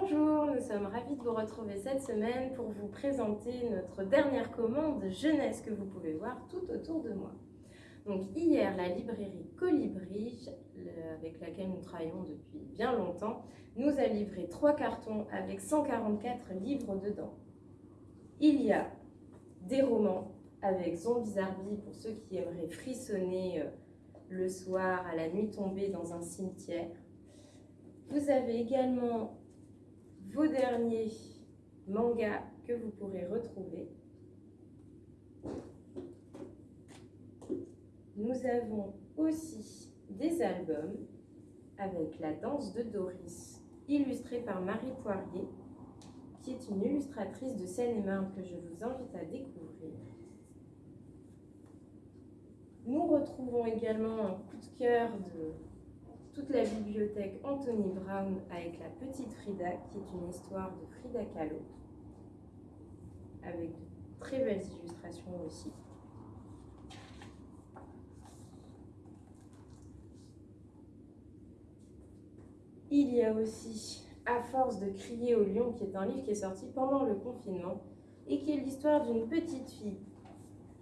Bonjour, nous sommes ravis de vous retrouver cette semaine pour vous présenter notre dernière commande jeunesse que vous pouvez voir tout autour de moi. Donc hier, la librairie Colibri, avec laquelle nous travaillons depuis bien longtemps, nous a livré trois cartons avec 144 livres dedans. Il y a des romans avec Zombies Arby pour ceux qui aimeraient frissonner euh, le soir à la nuit tombée dans un cimetière. Vous avez également vos derniers mangas que vous pourrez retrouver. Nous avons aussi des albums avec La danse de Doris, illustrée par Marie Poirier, qui est une illustratrice de Seine-et-Marne que je vous invite à découvrir. Nous retrouvons également un coup de cœur de la bibliothèque Anthony Brown avec La Petite Frida, qui est une histoire de Frida Kahlo, avec de très belles illustrations aussi. Il y a aussi À force de crier au lion, qui est un livre qui est sorti pendant le confinement et qui est l'histoire d'une petite fille,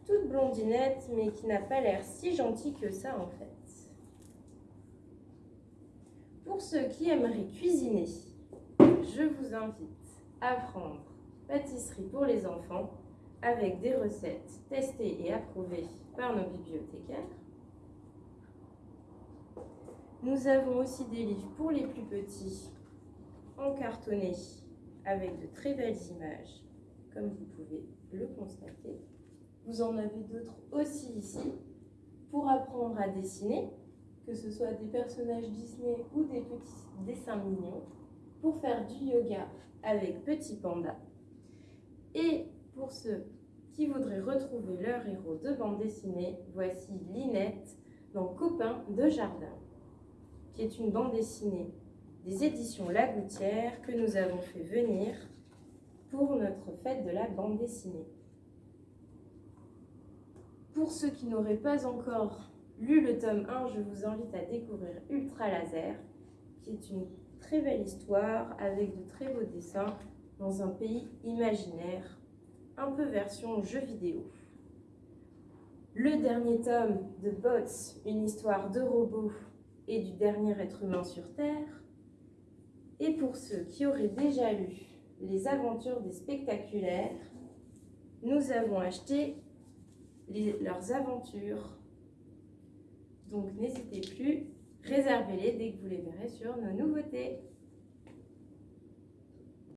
toute blondinette, mais qui n'a pas l'air si gentille que ça en fait. Pour ceux qui aimeraient cuisiner, je vous invite à prendre Pâtisserie pour les enfants avec des recettes testées et approuvées par nos bibliothécaires. Nous avons aussi des livres pour les plus petits en cartonné avec de très belles images, comme vous pouvez le constater. Vous en avez d'autres aussi ici pour apprendre à dessiner que ce soit des personnages Disney ou des petits dessins mignons, pour faire du yoga avec Petit Panda. Et pour ceux qui voudraient retrouver leur héros de bande dessinée, voici Linette dans Copain de Jardin, qui est une bande dessinée des éditions La Gouttière que nous avons fait venir pour notre fête de la bande dessinée. Pour ceux qui n'auraient pas encore lu le tome 1, je vous invite à découvrir Ultra Laser, qui est une très belle histoire avec de très beaux dessins dans un pays imaginaire, un peu version jeu vidéo. Le dernier tome de Bots, une histoire de robots et du dernier être humain sur Terre. Et pour ceux qui auraient déjà lu Les aventures des spectaculaires, nous avons acheté leurs aventures donc n'hésitez plus, réservez-les dès que vous les verrez sur nos nouveautés.